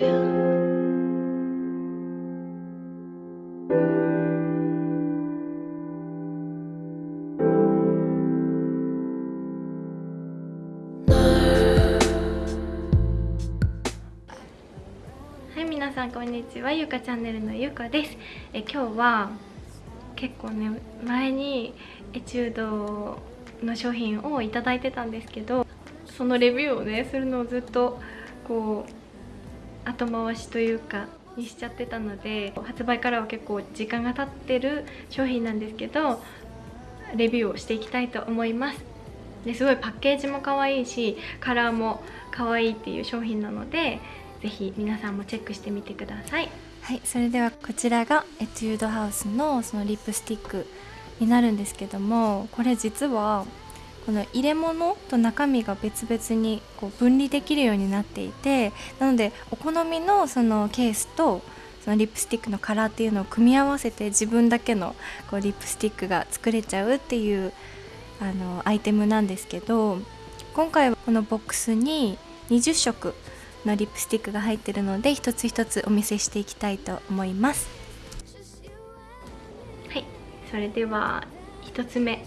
はい皆さんこんにちはゆかチャンネルのゆかです。え今日は結構ね前にエチュードの商品をいいてたんですけどそのレビューをねするのをずっとこう後回しというかにしちゃってたので発売からは結構時間が経ってる商品なんですけどレビューをしていきたいと思います。ですごいパッケージも可愛いしカラーも可愛いっていう商品なのでぜひ皆さんもチェックしてみてください。はいそれではこちらがエチュードハウスのそのリップスティックになるんですけどもこれ実はこの入れ物と中身が別々にこう分離できるようになっていてなのでお好みのそのケースとそのリップスティックのカラーっていうのを組み合わせて自分だけのこうリップスティックが作れちゃうっていうあのアイテムなんですけど今回はこのボックスに20色のリップスティックが入ってるので一つ一つお見せしていきたいと思います。はい。それでは1つ目。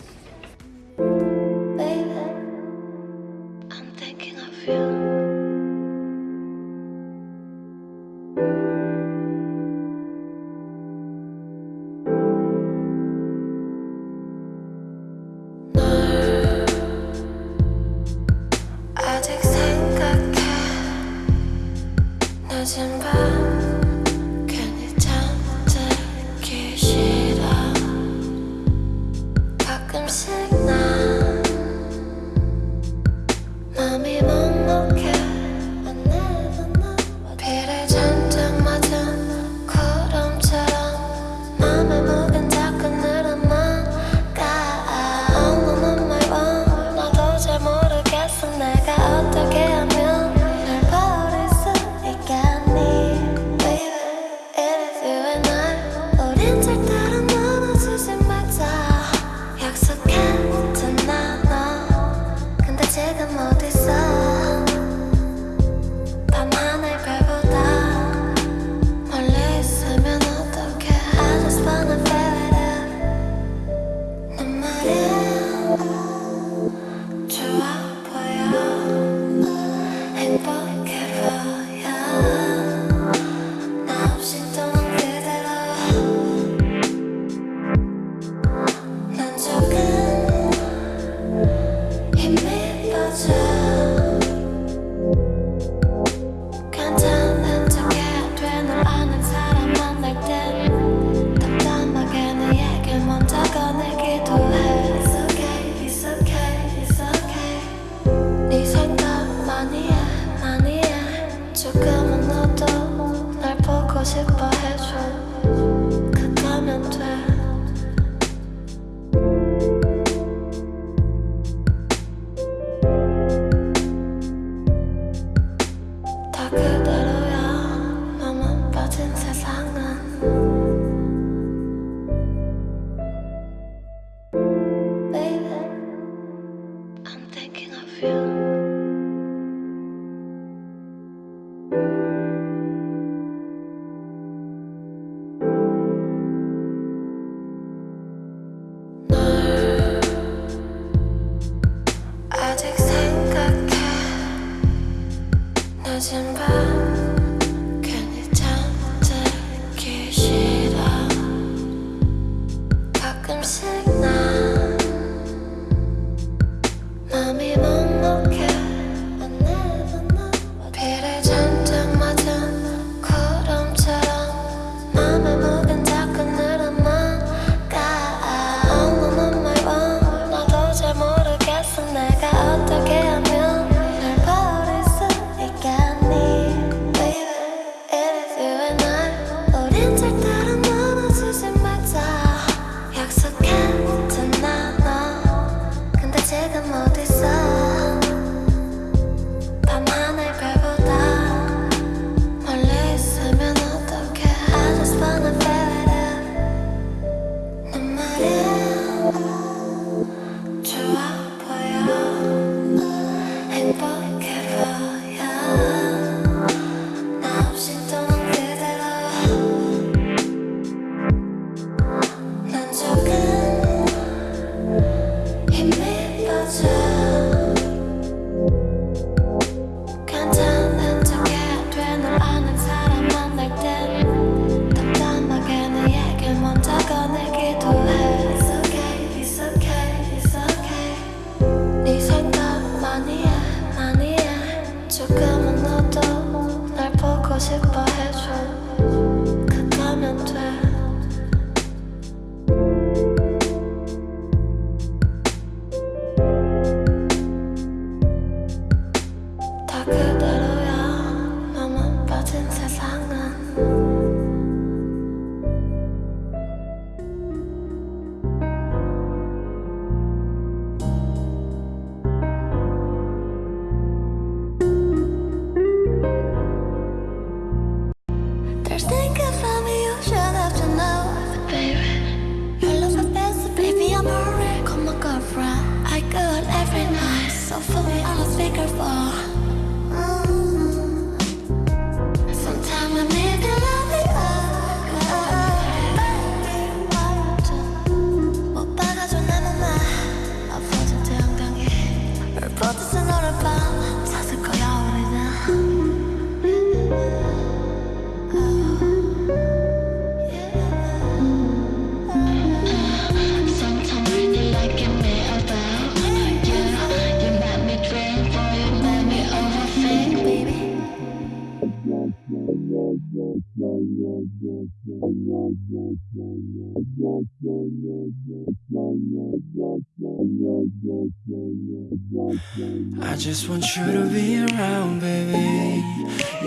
I just want you to be around baby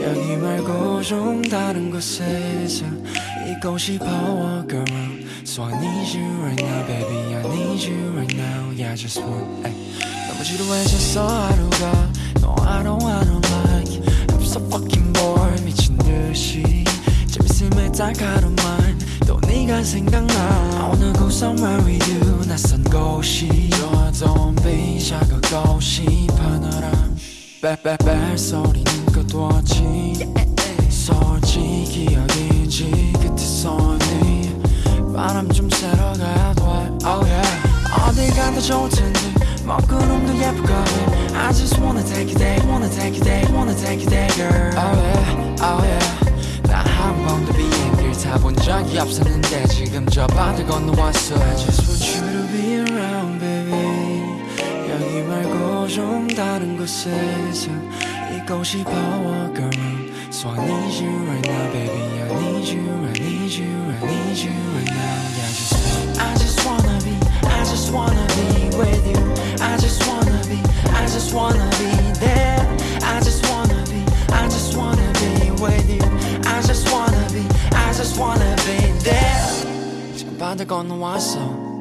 여기 말고 좀 다른 곳에서 있고 싶어 walk around So I need you right now baby I need you right now Yeah I just want ay. 너무 지루해졌어 하루가 No I don't I don't like I'm so fucking bored 미친 듯이 재밌음에 딱 하루만 또 네가 생각나 I wanna go somewhere with you 낯선 곳이 자극고 싶어 너랑 빼빼빼 소리는 꺼두었지 솔직히 여기지 끝에서 네 바람 좀 쐬러 가야 돼 oh yeah 어딜 가도 좋을 텐데 먹구름도 예쁘거든 I just wanna take you there wanna take you there wanna take you there girl oh yeah oh yeah 난한 번도 비행기를 타본 적이 없었는데 지금 저 바다 건너왔어 I just want you 말고 좀 다른 곳에서 있고 싶어 walk around So I need you right now baby I need you I need you I need you right now Yeah I just I just wanna be I just wanna be with you I just wanna be I just wanna be there I just wanna be I just wanna be with you I just wanna be I just wanna be there 지금 바다 건너왔어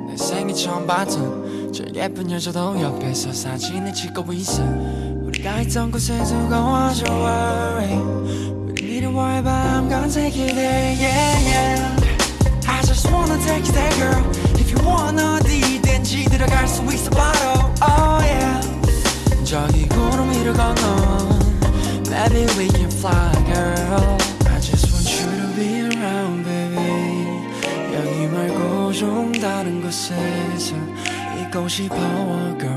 내 생애 처음 봤던 저 예쁜 여자도 옆에서 사진을 찍고 있어 우리가 있던 곳에 두고 와줘 worry 우리 need to worry about I'm gonna take you there yeah yeah I just wanna take you there girl If you wanna 어디든지 들어갈 수 있어 바로 oh yeah 저기 구름 위를 건너 Maybe we can fly girl I just want you to be around baby 여기 말고 좀 다른 곳에서 恭喜 Power Girl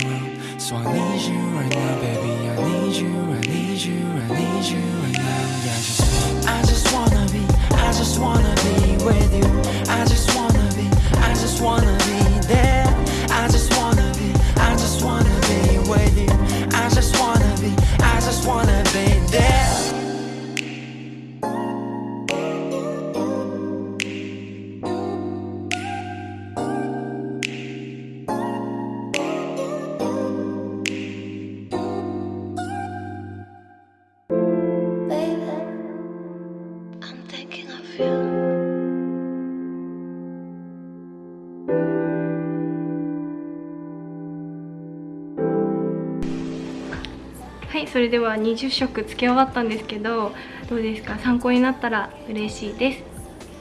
So I need you right now baby I need you I need you I need you right now Yeah I just I just wanna be I just wanna be with you. I just wanna be I just wanna be. はいそれでは20食つけ終わったんですけどどうですか？参考になったら嬉しいで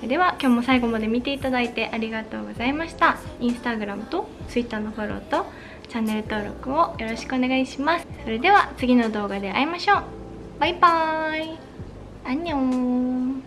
す。では今日も最後まで見ていただいてありがとうございました。インスタグラムと Twitter のフォローとチャンネル登録をよろしくお願いします。それでは次の動画で会いましょう。バイバーイ。アンニョン。